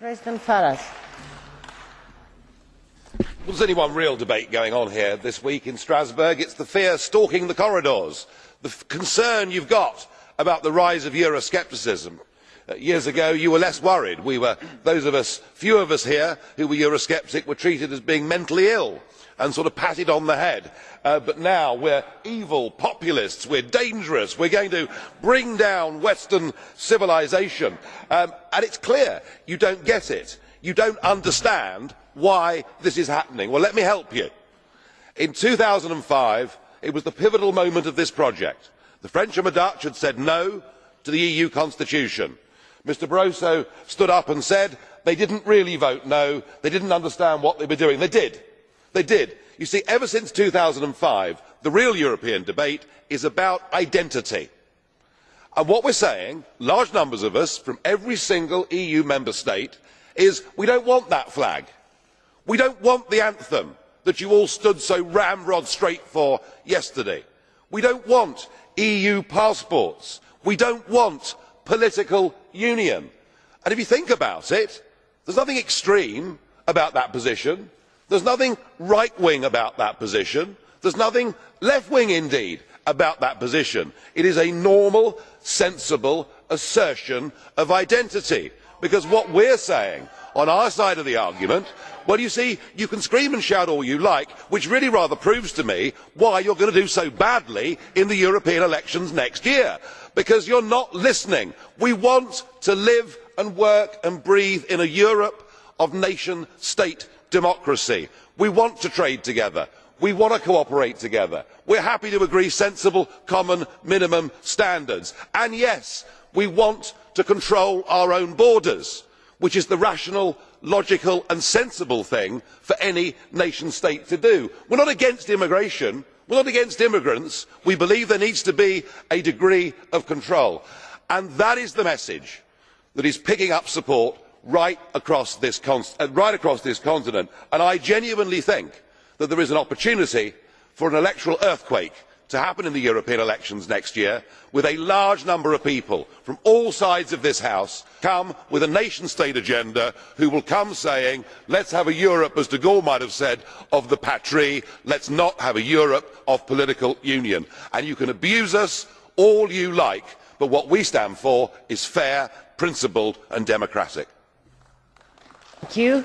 President Farage. Well, there's only one real debate going on here this week in Strasbourg. It's the fear stalking the corridors, the concern you've got about the rise of Euroscepticism. Uh, years ago, you were less worried. We were, those of us, few of us here who were Eurosceptic were treated as being mentally ill and sort of patted on the head. Uh, but now we're evil populists, we're dangerous, we're going to bring down Western civilization. Um, and it's clear you don't get it. You don't understand why this is happening. Well, let me help you. In 2005, it was the pivotal moment of this project. The French and the Dutch had said no to the EU constitution. Mr Barroso stood up and said they didn't really vote no, they didn't understand what they were doing. They did. They did. You see, ever since 2005, the real European debate is about identity. And what we're saying, large numbers of us from every single EU member state, is we don't want that flag. We don't want the anthem that you all stood so ramrod straight for yesterday. We don't want EU passports. We don't want political union. And if you think about it, there's nothing extreme about that position. There's nothing right wing about that position. There's nothing left wing indeed about that position. It is a normal, sensible assertion of identity. Because what we're saying on our side of the argument well you see you can scream and shout all you like which really rather proves to me why you are going to do so badly in the european elections next year because you are not listening. we want to live and work and breathe in a europe of nation state democracy. we want to trade together. we want to cooperate together. we are happy to agree sensible common minimum standards and yes we want to control our own borders which is the rational logical and sensible thing for any nation state to do. we are not against immigration. We are not against immigrants. We believe there needs to be a degree of control. And that is the message that is picking up support right across this, uh, right across this continent. And i genuinely think that there is an opportunity for an electoral earthquake to happen in the european elections next year with a large number of people from all sides of this house come with a nation state agenda who will come saying let us have a europe as de gaulle might have said of the patrie let us not have a europe of political union. And you can abuse us all you like but what we stand for is fair principled and democratic. Thank you.